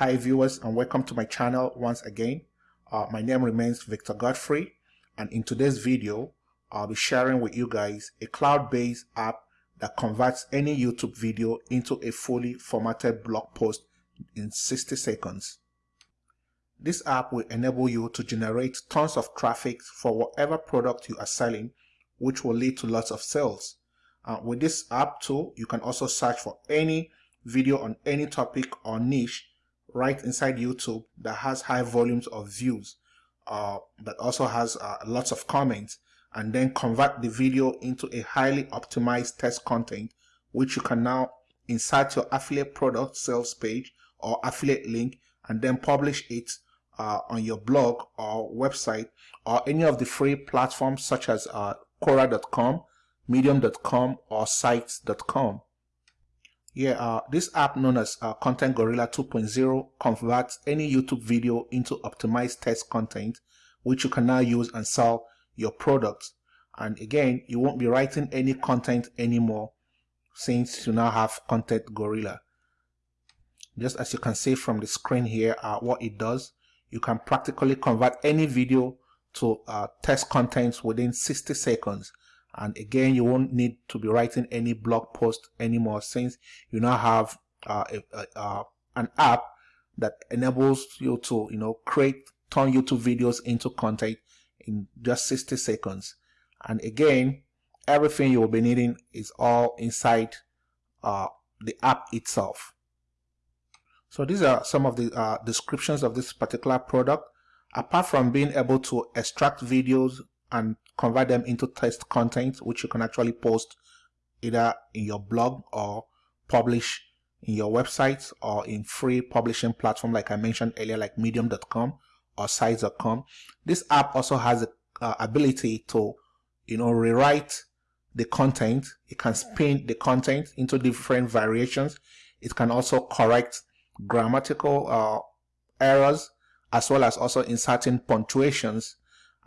Hi viewers and welcome to my channel once again. Uh, my name remains Victor Godfrey and in today's video I'll be sharing with you guys a cloud-based app that converts any YouTube video into a fully formatted blog post in 60 seconds. This app will enable you to generate tons of traffic for whatever product you are selling which will lead to lots of sales. Uh, with this app too, you can also search for any video on any topic or niche right inside YouTube that has high volumes of views, uh, that also has uh, lots of comments, and then convert the video into a highly optimized test content, which you can now insert your affiliate product sales page or affiliate link and then publish it uh, on your blog or website or any of the free platforms such as uh, Quora.com, Medium.com or Sites.com. Yeah, uh, this app known as uh, Content Gorilla 2.0 converts any YouTube video into optimized test content, which you can now use and sell your products. And again, you won't be writing any content anymore since you now have Content Gorilla. Just as you can see from the screen here, uh, what it does, you can practically convert any video to uh, test content within 60 seconds and again you won't need to be writing any blog post anymore since you now have uh, a, a, an app that enables you to you know create turn YouTube videos into content in just 60 seconds. And again everything you will be needing is all inside uh, the app itself. So these are some of the uh, descriptions of this particular product. Apart from being able to extract videos and convert them into test content, which you can actually post either in your blog or publish in your website or in free publishing platform like I mentioned earlier like medium.com or sites.com. This app also has the uh, ability to you know rewrite the content. It can spin the content into different variations. It can also correct grammatical uh, errors as well as also inserting punctuations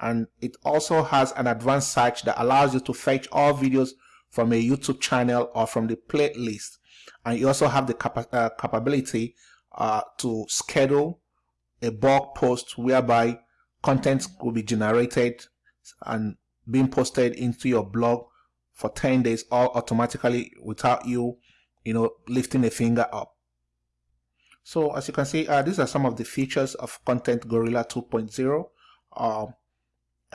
and it also has an advanced search that allows you to fetch all videos from a YouTube channel or from the playlist. And you also have the capa uh, capability uh, to schedule a blog post whereby content will be generated and being posted into your blog for 10 days all automatically without you you know lifting a finger up. So as you can see uh, these are some of the features of content gorilla 2.0 um,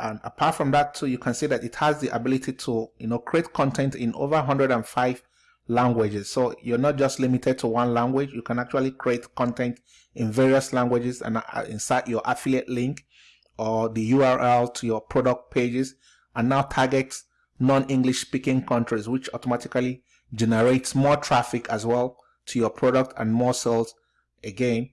and apart from that too you can see that it has the ability to you know create content in over 105 languages. So you're not just limited to one language. You can actually create content in various languages and uh, insert your affiliate link or the url to your product pages and now target non-english speaking countries which automatically generates more traffic as well to your product and more sales again.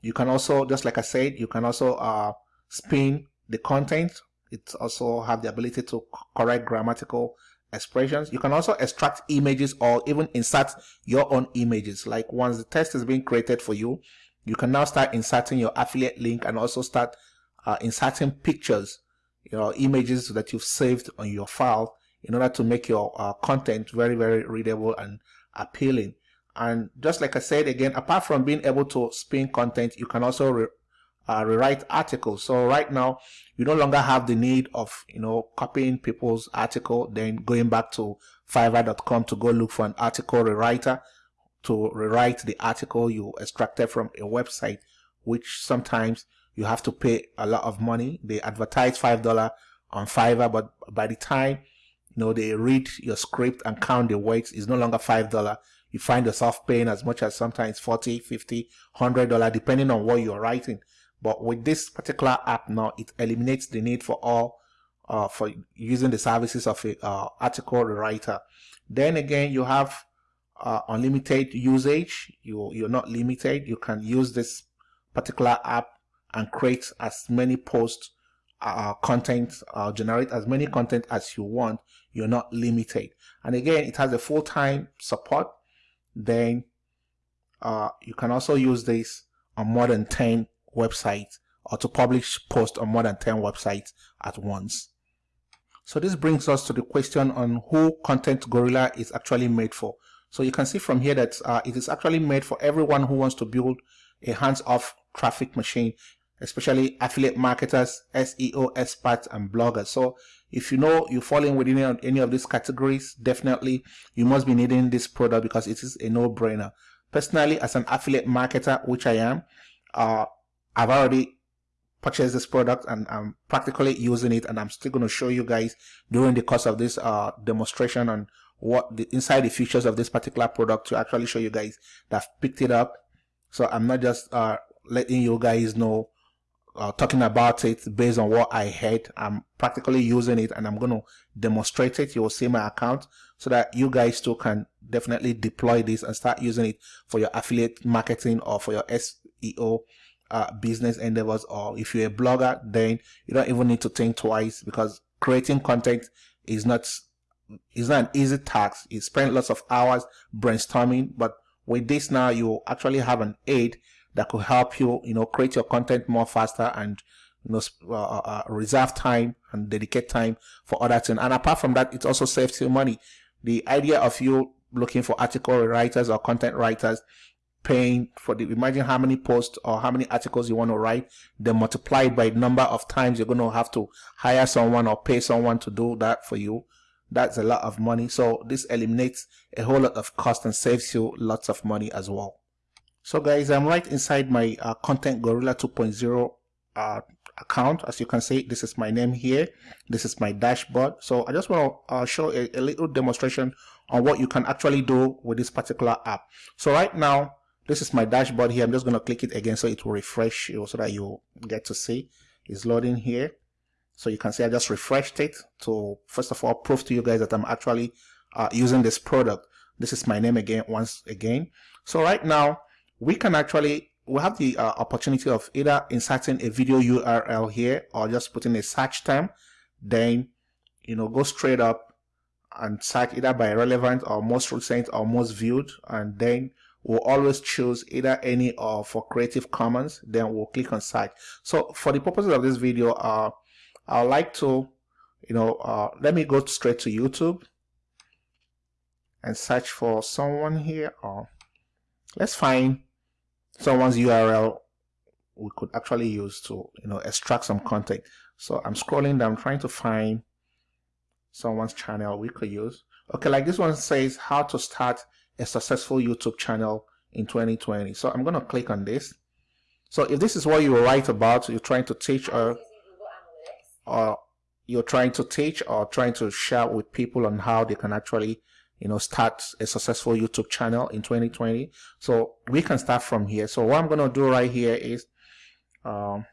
You can also just like i said you can also uh, spin the content it also have the ability to correct grammatical expressions. You can also extract images or even insert your own images. Like once the test is being created for you, you can now start inserting your affiliate link and also start uh, inserting pictures, your images that you've saved on your file in order to make your uh, content very, very readable and appealing. And just like I said again, apart from being able to spin content, you can also uh, rewrite articles. So right now, you no longer have the need of, you know, copying people's article, then going back to fiverr.com to go look for an article rewriter to rewrite the article you extracted from a website, which sometimes you have to pay a lot of money. They advertise $5 on Fiverr, but by the time, you know, they read your script and count the words, it's no longer $5 you find yourself paying as much as sometimes 40 50 100 dollar depending on what you're writing but with this particular app now, it eliminates the need for all uh, for using the services of a uh, article writer. Then again, you have uh, unlimited usage. You you're not limited. You can use this particular app and create as many posts, uh, content, uh, generate as many content as you want. You're not limited. And again, it has a full-time support. Then uh, you can also use this on more than 10 websites or to publish posts on more than 10 websites at once. So this brings us to the question on who Content Gorilla is actually made for. So you can see from here that uh, it is actually made for everyone who wants to build a hands-off traffic machine, especially affiliate marketers, SEO experts, and bloggers. So if you know you fall in within any of these categories, definitely you must be needing this product because it is a no-brainer. Personally, as an affiliate marketer, which I am, uh, I've already purchased this product and I'm practically using it and I'm still going to show you guys during the course of this uh, demonstration on what the inside the features of this particular product to actually show you guys that I've picked it up. So I'm not just uh, letting you guys know uh, talking about it based on what I heard I'm practically using it and I'm going to demonstrate it. You'll see my account so that you guys too can definitely deploy this and start using it for your affiliate marketing or for your SEO uh, business endeavors or if you're a blogger then you don't even need to think twice because creating content is not is not an easy task. You spend lots of hours brainstorming but with this now you actually have an aid that could help you you know create your content more faster and you know uh, uh, uh, reserve time and dedicate time for other things. And apart from that it also saves you money. The idea of you looking for article writers or content writers paying for the imagine how many posts or how many articles you want to write then multiply by number of times you're going to have to hire someone or pay someone to do that for you. That's a lot of money. So this eliminates a whole lot of cost and saves you lots of money as well. So guys i'm right inside my uh, content gorilla 2.0 uh, account. As you can see this is my name here. This is my dashboard. So i just want to uh, show a, a little demonstration on what you can actually do with this particular app. So right now this is my dashboard here. I'm just going to click it again so it will refresh you so that you get to see. It's loading here. So you can see i just refreshed it to first of all prove to you guys that i'm actually uh, using this product. This is my name again once again. So right now we can actually we have the uh, opportunity of either inserting a video url here or just putting a search term. Then you know go straight up and search either by relevant or most recent or most viewed. And then we'll always choose either any or for Creative Commons then we'll click on search so for the purposes of this video uh, I'd like to you know uh, let me go straight to YouTube and search for someone here or let's find someone's URL we could actually use to you know extract some content. So I'm scrolling down trying to find someone's channel we could use. Okay like this one says how to start a successful YouTube channel in 2020. So I'm going to click on this. So if this is what you write about, you're trying to teach or, or you're trying to teach or trying to share with people on how they can actually you know start a successful YouTube channel in 2020. So we can start from here. So what I'm going to do right here is um,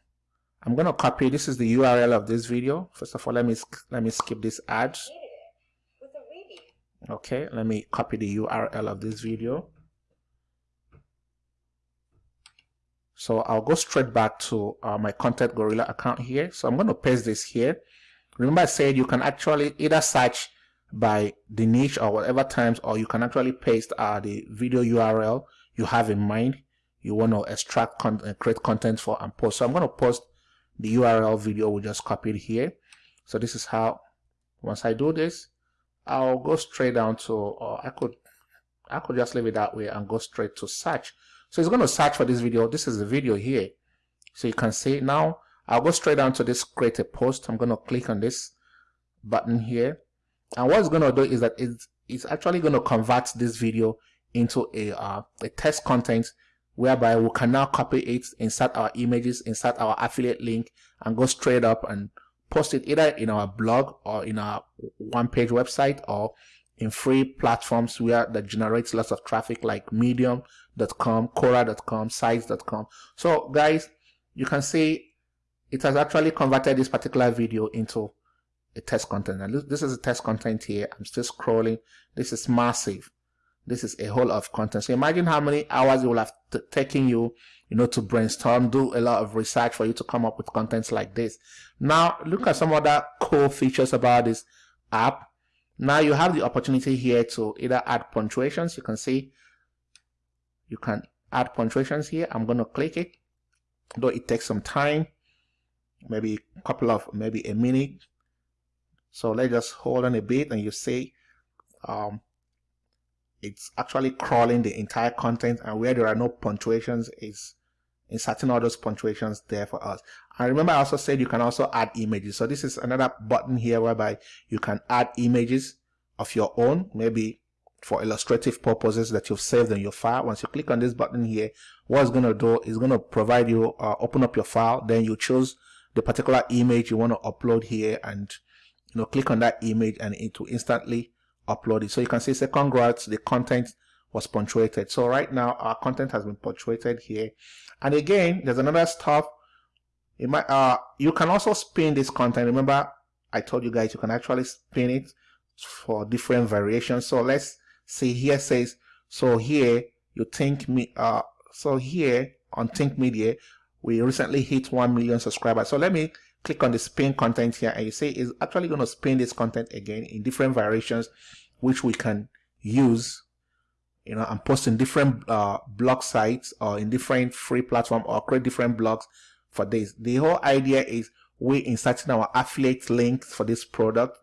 I'm going to copy this is the URL of this video. First of all, let me let me skip this ad okay let me copy the URL of this video. So I'll go straight back to uh, my content gorilla account here. So I'm going to paste this here. Remember I said you can actually either search by the niche or whatever terms or you can actually paste uh, the video URL you have in mind you want to extract content, uh, create content for and post. So I'm going to post the URL video we just copied here. So this is how once I do this I'll go straight down to, or I could, I could just leave it that way and go straight to search. So it's going to search for this video. This is the video here. So you can see now, I'll go straight down to this create a post. I'm going to click on this button here. And what it's going to do is that it's, it's actually going to convert this video into a, uh, a test content whereby we can now copy it, insert our images, insert our affiliate link, and go straight up and post it either in our blog or in our one page website or in free platforms where that generates lots of traffic like medium.com, quora.com, sites.com. So guys, you can see it has actually converted this particular video into a test content. And this is a test content here. I'm still scrolling. This is massive. This is a whole lot of content. So imagine how many hours it will have taken you you know, to brainstorm, do a lot of research for you to come up with contents like this. Now, look at some other cool features about this app. Now you have the opportunity here to either add punctuations. You can see you can add punctuations here. I'm going to click it, though it takes some time, maybe a couple of, maybe a minute. So let's just hold on a bit and you see um, it's actually crawling the entire content and where there are no punctuations is inserting all those punctuations there for us. And remember I also said you can also add images. So this is another button here whereby you can add images of your own, maybe for illustrative purposes that you've saved in your file. Once you click on this button here, what it's going to do is going to provide you, uh, open up your file, then you choose the particular image you want to upload here and you know click on that image and it will instantly upload it. So you can see say congrats, the content was punctuated. So right now our content has been punctuated here. And again, there's another stuff. It might, uh, you can also spin this content. Remember, I told you guys you can actually spin it for different variations. So let's see here says, so here you think me, uh, so here on Think Media, we recently hit 1 million subscribers. So let me click on the spin content here and you see it's actually going to spin this content again in different variations which we can use you know and post in different uh, blog sites or in different free platform or create different blogs for this. The whole idea is we inserting our affiliate links for this product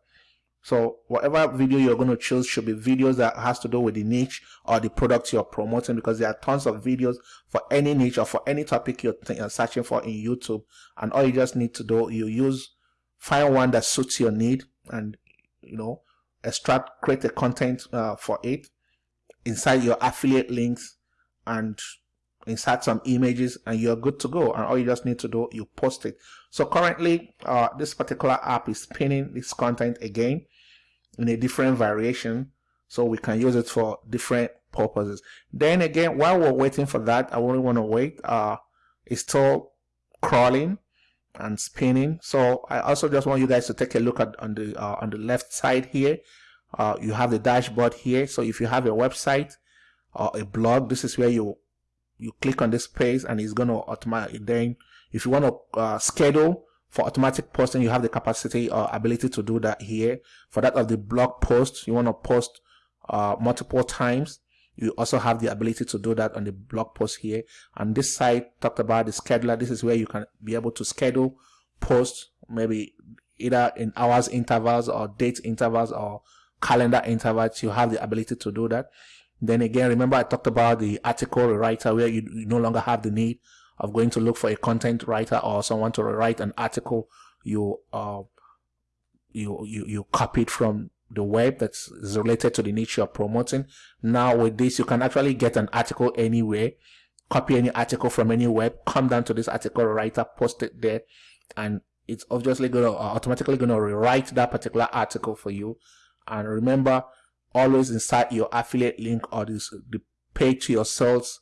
so whatever video you're going to choose should be videos that has to do with the niche or the product you're promoting because there are tons of videos for any niche or for any topic you're, you're searching for in YouTube. And all you just need to do, you use, find one that suits your need and, you know, extract, create a content uh, for it, inside your affiliate links and insert some images and you're good to go. And all you just need to do you post it. So currently uh, this particular app is pinning this content again in a different variation so we can use it for different purposes. Then again while we're waiting for that i only want to wait uh it's still crawling and spinning. So i also just want you guys to take a look at on the uh, on the left side here. Uh, you have the dashboard here. So if you have a website or a blog this is where you you click on this page and it's going to automatic then if you want to uh, schedule for automatic posting, you have the capacity or ability to do that here. For that of the blog post, you want to post uh, multiple times. You also have the ability to do that on the blog post here. And this site talked about the scheduler. This is where you can be able to schedule posts, maybe either in hours intervals or date intervals or calendar intervals. You have the ability to do that. Then again, remember I talked about the article writer where you, you no longer have the need of going to look for a content writer or someone to write an article you uh, you you you copied from the web that's related to the niche you're promoting. Now with this, you can actually get an article anywhere, copy any article from any web, come down to this article writer, post it there, and it's obviously going to uh, automatically going to rewrite that particular article for you. And remember, always insert your affiliate link or this the page to your sales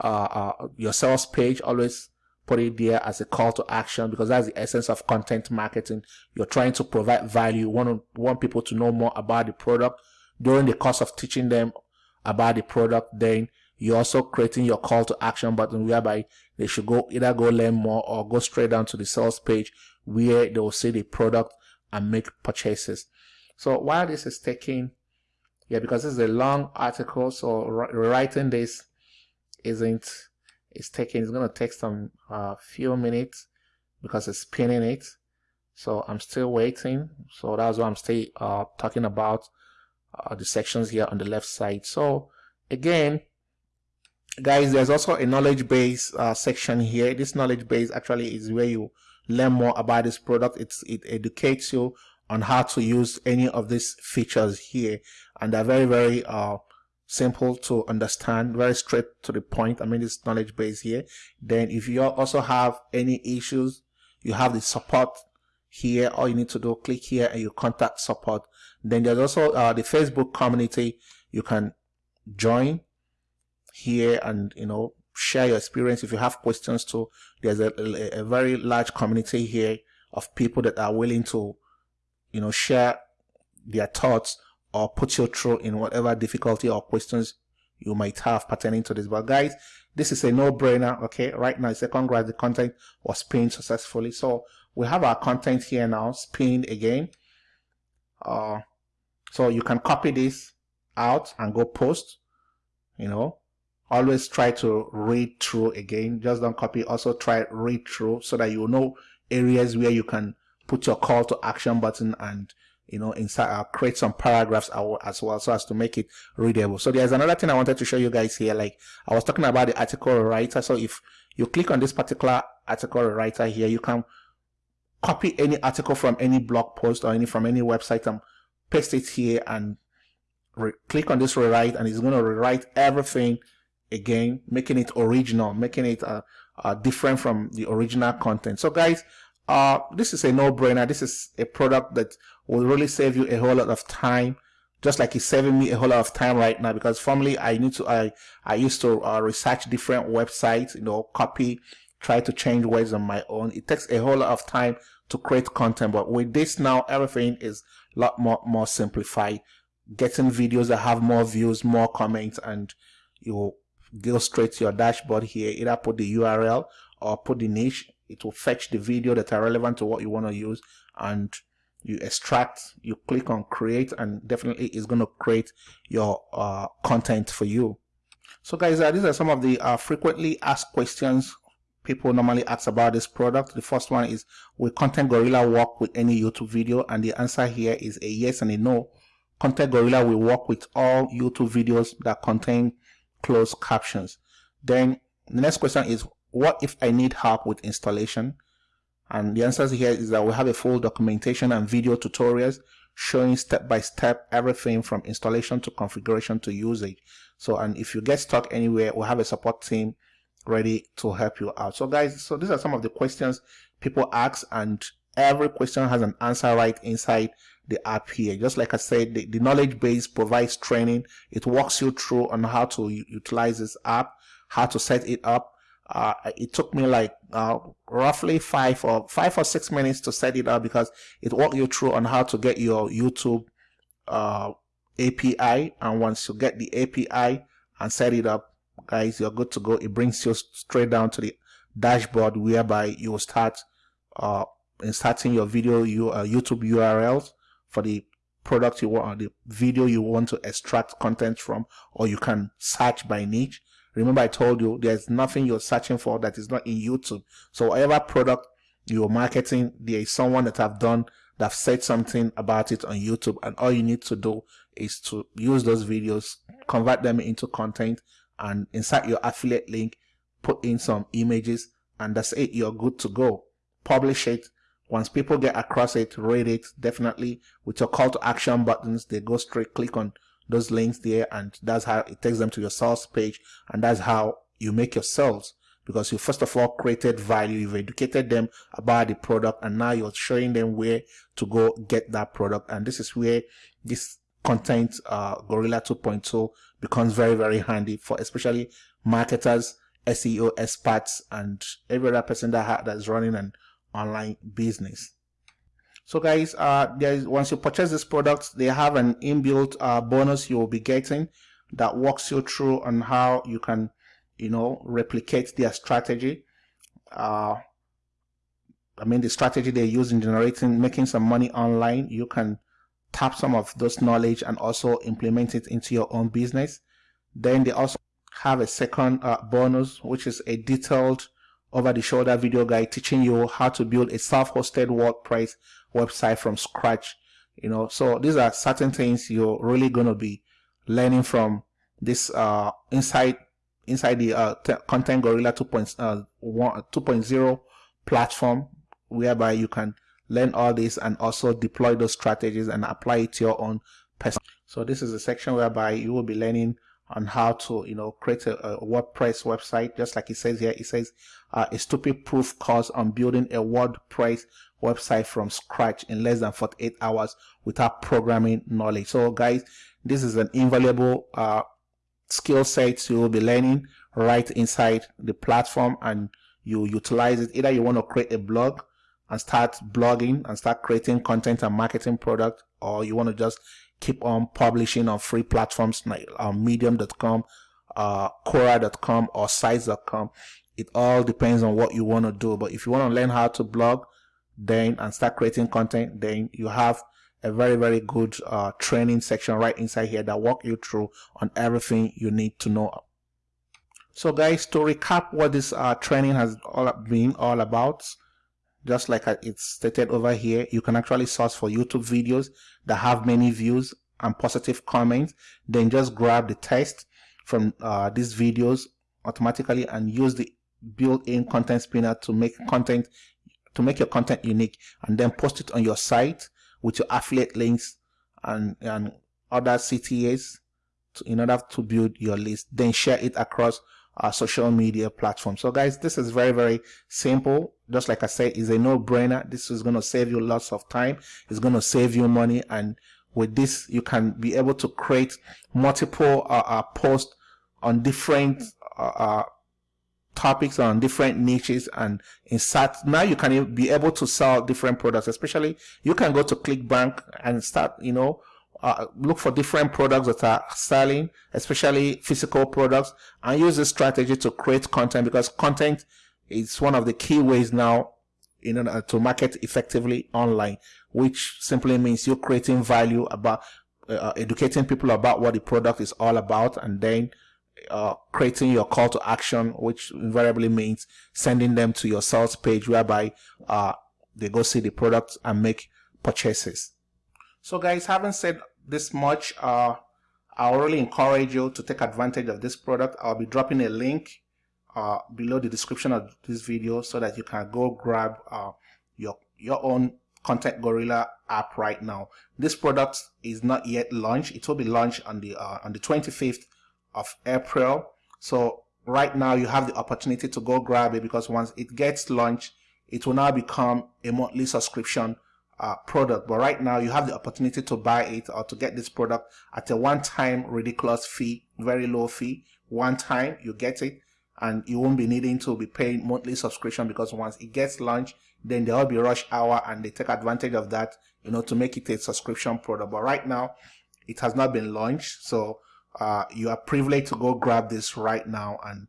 uh, uh, your sales page, always put it there as a call to action because that's the essence of content marketing. You're trying to provide value. Want, want people to know more about the product during the course of teaching them about the product. Then you're also creating your call to action button whereby they should go either go learn more or go straight down to the sales page where they will see the product and make purchases. So while this is taking, yeah, because this is a long article, so writing this isn't it's taking it's gonna take some uh, few minutes because it's pinning it. So I'm still waiting. So that's why I'm still uh, talking about uh, the sections here on the left side. So again guys there's also a knowledge base uh, section here. This knowledge base actually is where you learn more about this product. It's it educates you on how to use any of these features here. And they're very very uh, simple to understand, very straight to the point. I mean, it's knowledge base here. Then if you also have any issues, you have the support here. All you need to do, click here and you contact support. Then there's also uh, the Facebook community. You can join here and, you know, share your experience. If you have questions too, there's a, a, a very large community here of people that are willing to, you know, share their thoughts or put you through in whatever difficulty or questions you might have pertaining to this. But guys, this is a no-brainer. Okay, right now, it's a congrats. The content was pinned successfully. So we have our content here now, pinned again. Uh, so you can copy this out and go post. You know, always try to read through again. Just don't copy. Also try read through so that you know areas where you can put your call to action button and you know, inside, uh, create some paragraphs as well so as to make it readable. So there's another thing I wanted to show you guys here. Like I was talking about the article writer. So if you click on this particular article writer here, you can copy any article from any blog post or any from any website and paste it here and click on this rewrite and it's going to rewrite everything again, making it original, making it uh, uh, different from the original content. So guys, uh, this is a no-brainer. This is a product that will really save you a whole lot of time just like it's saving me a whole lot of time right now because formerly I need to I I used to uh, research different websites you know copy try to change words on my own. It takes a whole lot of time to create content but with this now everything is a lot more more simplified. Getting videos that have more views more comments and you go straight to your dashboard here. Either put the URL or put the niche it will fetch the video that are relevant to what you want to use and you extract you click on create and definitely it's going to create your uh, content for you. So guys uh, these are some of the uh, frequently asked questions people normally ask about this product. The first one is will content gorilla work with any youtube video? And the answer here is a yes and a no. Content gorilla will work with all youtube videos that contain closed captions. Then the next question is what if i need help with installation and the answer here is that we have a full documentation and video tutorials showing step by step everything from installation to configuration to usage. So, and if you get stuck anywhere, we have a support team ready to help you out. So guys, so these are some of the questions people ask and every question has an answer right inside the app here. Just like I said, the, the knowledge base provides training. It walks you through on how to utilize this app, how to set it up, uh, it took me like uh, roughly five or five or six minutes to set it up because it walked you through on how to get your YouTube uh, API and once you get the API and set it up guys you're good to go. It brings you straight down to the dashboard whereby you start uh, inserting your video you uh, YouTube URLs for the product you want or the video you want to extract content from or you can search by niche Remember I told you there's nothing you're searching for that is not in YouTube. So whatever product you're marketing, there is someone that have done that have said something about it on YouTube and all you need to do is to use those videos, convert them into content and insert your affiliate link, put in some images and that's it. You're good to go. Publish it. Once people get across it, rate it definitely with your call to action buttons. They go straight, click on those links there and that's how it takes them to your sales page and that's how you make your sales. Because you first of all created value you've educated them about the product and now you're showing them where to go get that product. And this is where this content uh, gorilla 2.0 becomes very very handy for especially marketers seo experts and every other person that that's running an online business so guys, uh, there's once you purchase this product, they have an inbuilt uh, bonus you will be getting that walks you through on how you can, you know, replicate their strategy. Uh, I mean, the strategy they use in generating, making some money online, you can tap some of those knowledge and also implement it into your own business. Then they also have a second uh, bonus, which is a detailed over the shoulder video guide teaching you how to build a self-hosted WordPress website from scratch you know. So these are certain things you're really going to be learning from this uh inside inside the uh, content gorilla 2.0 uh, platform whereby you can learn all this and also deploy those strategies and apply it to your own person so this is a section whereby you will be learning on how to you know create a, a WordPress website. Just like it says here it says uh, a stupid proof course on building a WordPress website from scratch in less than 48 hours without programming knowledge. So guys this is an invaluable uh, skill set you will be learning right inside the platform and you utilize it. Either you want to create a blog and start blogging and start creating content and marketing product or you want to just keep on publishing on free platforms like uh, medium.com uh, quora.com or sites.com it all depends on what you want to do but if you want to learn how to blog then and start creating content then you have a very very good uh, training section right inside here that walk you through on everything you need to know. So guys to recap what this uh, training has all been all about just like it's stated over here you can actually search for youtube videos that have many views and positive comments. Then just grab the text from uh, these videos automatically and use the built-in content spinner to make content to make your content unique. And then post it on your site with your affiliate links and and other CTAs to, in order to build your list. Then share it across our social media platform. So guys this is very very simple. Just like i said is a no-brainer. This is going to save you lots of time. It's going to save you money. And with this you can be able to create multiple uh, uh, posts on different uh, uh topics on different niches. And insert now you can be able to sell different products. Especially you can go to clickbank and start you know uh, look for different products that are selling, especially physical products, and use this strategy to create content because content is one of the key ways now in order to market effectively online, which simply means you're creating value about uh, educating people about what the product is all about, and then uh, creating your call to action, which invariably means sending them to your sales page whereby uh, they go see the product and make purchases. So guys, having said this much, uh, I really encourage you to take advantage of this product. I'll be dropping a link uh, below the description of this video so that you can go grab uh, your your own Content Gorilla app right now. This product is not yet launched. It will be launched on the uh, on the 25th of April. So right now you have the opportunity to go grab it because once it gets launched, it will now become a monthly subscription uh, product. But right now you have the opportunity to buy it or to get this product at a one-time ridiculous fee, very low fee. One time you get it and you won't be needing to be paying monthly subscription because once it gets launched, then there will be rush hour and they take advantage of that, you know, to make it a subscription product. But right now it has not been launched. So uh, you are privileged to go grab this right now and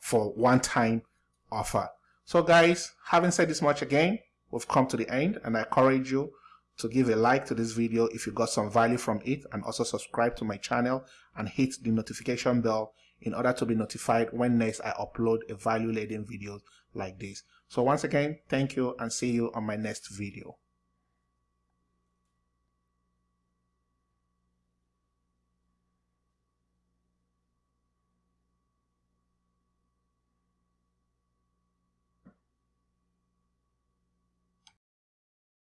for one time offer. So guys, having said this much again, we've come to the end and I encourage you to give a like to this video if you got some value from it and also subscribe to my channel and hit the notification bell in order to be notified when next I upload a value laden video like this. So once again, thank you and see you on my next video.